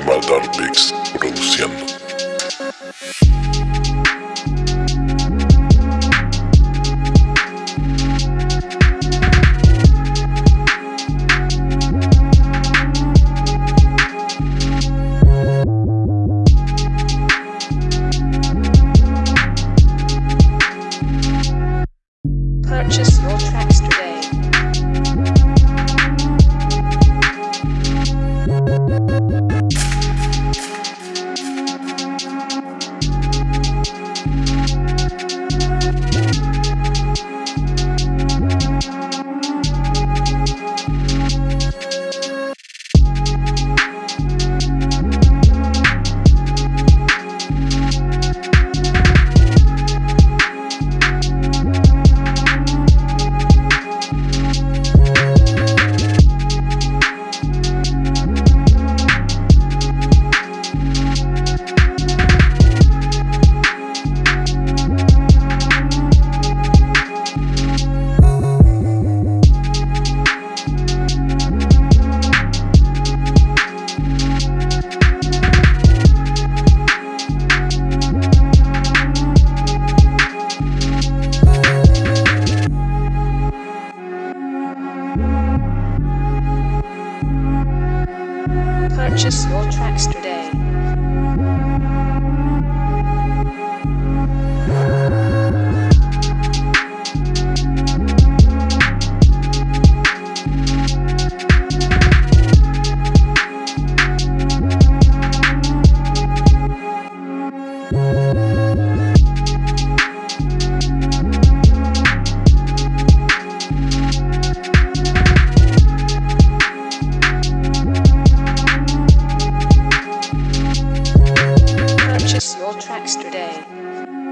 Maldar Mix produciendo. Purchase your tracks today. Purchase your tracks today. extra day.